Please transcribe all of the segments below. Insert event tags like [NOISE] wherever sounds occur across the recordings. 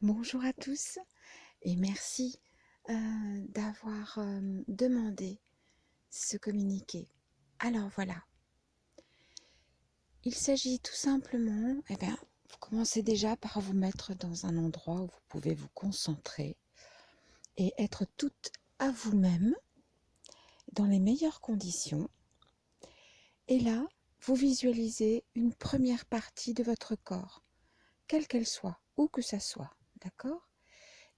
Bonjour à tous et merci euh, d'avoir euh, demandé ce communiqué. Alors voilà, il s'agit tout simplement, eh bien, vous commencez déjà par vous mettre dans un endroit où vous pouvez vous concentrer et être toute à vous-même dans les meilleures conditions. Et là, vous visualisez une première partie de votre corps, quelle qu'elle soit, où que ça soit. D'accord?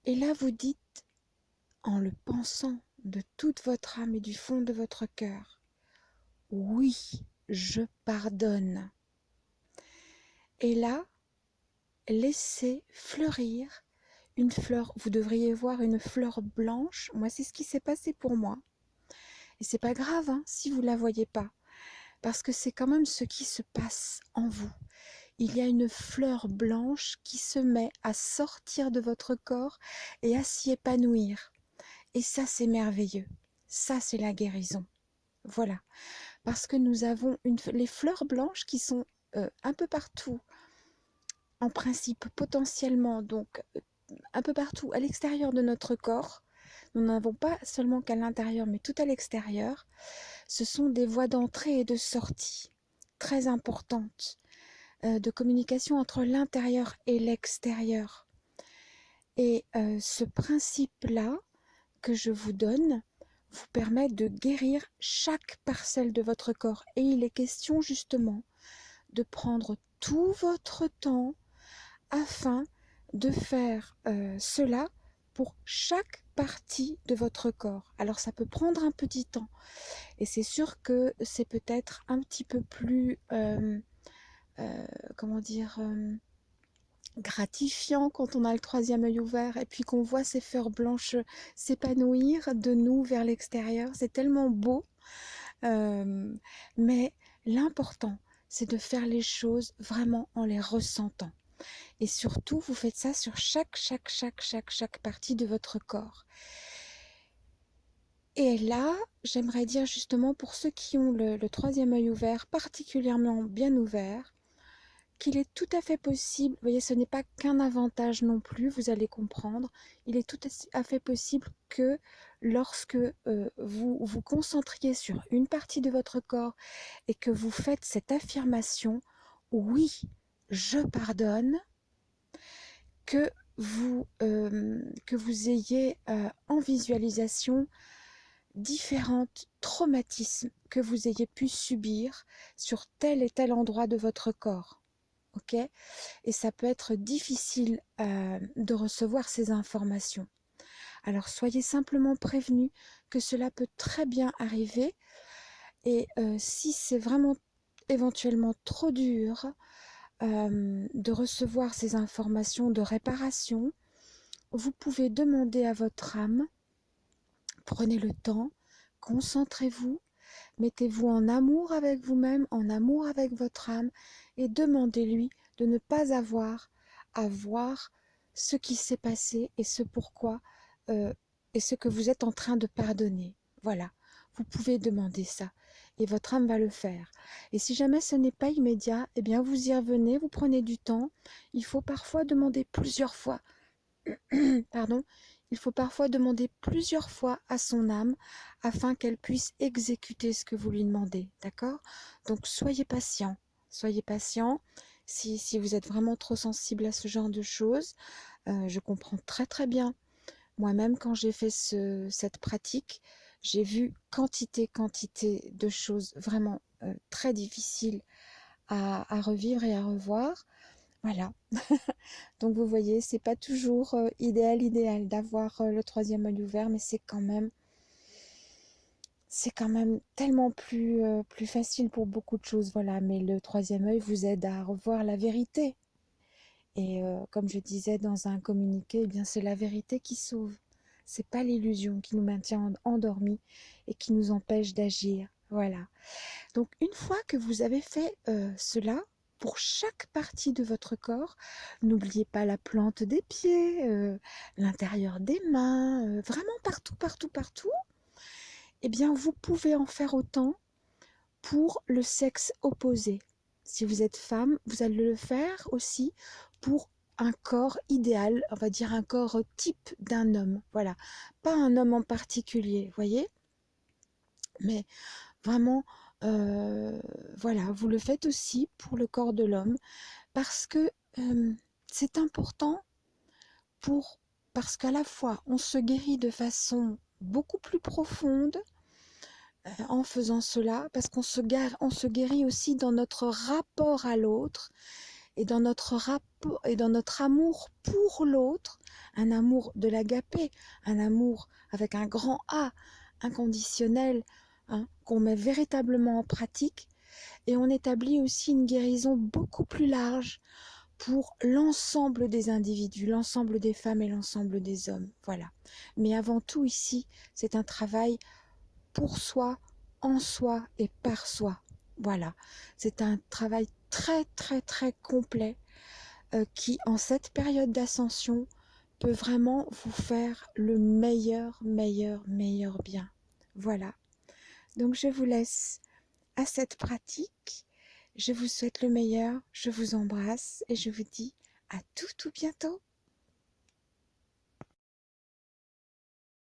Et là, vous dites, en le pensant de toute votre âme et du fond de votre cœur, oui, je pardonne. Et là, laissez fleurir une fleur. Vous devriez voir une fleur blanche. Moi, c'est ce qui s'est passé pour moi. Et c'est pas grave hein, si vous la voyez pas, parce que c'est quand même ce qui se passe en vous il y a une fleur blanche qui se met à sortir de votre corps et à s'y épanouir. Et ça, c'est merveilleux. Ça, c'est la guérison. Voilà. Parce que nous avons les fleurs blanches qui sont euh, un peu partout, en principe potentiellement, donc euh, un peu partout à l'extérieur de notre corps. Nous n'avons pas seulement qu'à l'intérieur, mais tout à l'extérieur. Ce sont des voies d'entrée et de sortie très importantes euh, de communication entre l'intérieur et l'extérieur. Et euh, ce principe-là que je vous donne vous permet de guérir chaque parcelle de votre corps. Et il est question justement de prendre tout votre temps afin de faire euh, cela pour chaque partie de votre corps. Alors ça peut prendre un petit temps et c'est sûr que c'est peut-être un petit peu plus comment dire, euh, gratifiant quand on a le troisième œil ouvert et puis qu'on voit ces fleurs blanches s'épanouir de nous vers l'extérieur. C'est tellement beau. Euh, mais l'important, c'est de faire les choses vraiment en les ressentant. Et surtout, vous faites ça sur chaque, chaque, chaque, chaque, chaque partie de votre corps. Et là, j'aimerais dire justement pour ceux qui ont le troisième œil ouvert, particulièrement bien ouvert, qu'il est tout à fait possible, vous voyez, ce n'est pas qu'un avantage non plus, vous allez comprendre, il est tout à fait possible que lorsque euh, vous vous concentriez sur une partie de votre corps et que vous faites cette affirmation, oui, je pardonne, que vous, euh, que vous ayez euh, en visualisation différents traumatismes que vous ayez pu subir sur tel et tel endroit de votre corps ok? Et ça peut être difficile de recevoir ces informations. Alors soyez simplement prévenus que cela peut très bien arriver et si c'est vraiment éventuellement trop dur de recevoir ces informations de réparation, vous pouvez demander à votre âme, prenez le temps, concentrez-vous, mettez-vous en amour avec vous-même, en amour avec votre âme et demandez-lui de ne pas avoir à voir ce qui s'est passé et ce pourquoi euh, et ce que vous êtes en train de pardonner. Voilà, vous pouvez demander ça et votre âme va le faire. Et si jamais ce n'est pas immédiat, eh bien vous y revenez, vous prenez du temps. Il faut parfois demander plusieurs fois. [CLEARS THROAT] Pardon, il faut parfois demander plusieurs fois à son âme afin qu'elle puisse exécuter ce que vous lui demandez. D'accord? Donc soyez patient. Soyez patient. Si, vous êtes vraiment trop sensible à ce genre de choses, euh, je comprends très très bien. Moi-même, quand j'ai fait ce, cette pratique, j'ai vu quantité, quantité de choses vraiment euh, très difficiles à, revivre et à revoir. Voilà. [LAUGHS] Donc vous voyez, c'est pas toujours euh, idéal, idéal d'avoir le troisième œil ouvert, mais c'est quand même c'est quand même tellement plus, euh, plus facile pour beaucoup de choses, voilà. Mais le troisième œil vous aide à revoir la vérité. Et euh, comme je disais dans un communiqué, eh bien c'est la vérité qui sauve. C'est pas l'illusion qui nous maintient endormis et qui nous empêche d'agir. Voilà. Donc une fois que vous avez fait euh, cela, pour chaque partie de votre corps, n'oubliez pas la plante des pieds, l'intérieur des mains, vraiment partout, partout, partout eh bien vous pouvez en faire autant pour le sexe opposé. Si vous êtes femme, vous allez le faire aussi pour un corps idéal, on va dire un corps type d'un homme. Voilà, pas un homme en particulier, voyez? Mais vraiment, voilà, vous le faites aussi pour le corps de l'homme parce que c'est important pour parce qu'à la fois on se guérit de façon beaucoup plus profonde en faisant cela, parce qu'on se, se guérit aussi dans notre rapport à l'autre et dans notre rapport et dans notre amour pour l'autre, un amour de l'agapé, un amour avec un grand A, inconditionnel, hein, qu'on met véritablement en pratique, et on établit aussi une guérison beaucoup plus large pour l'ensemble des individus, l'ensemble des femmes et l'ensemble des hommes. Voilà. Mais avant tout ici, c'est un travail pour soi, en soi et par soi. Voilà. C'est un travail très très très complet euh, qui, en cette période d'ascension, peut vraiment vous faire le meilleur, meilleur, meilleur bien. Voilà. Donc je vous laisse à cette pratique. Je vous souhaite le meilleur, je vous embrasse et je vous dis à tout tout bientôt.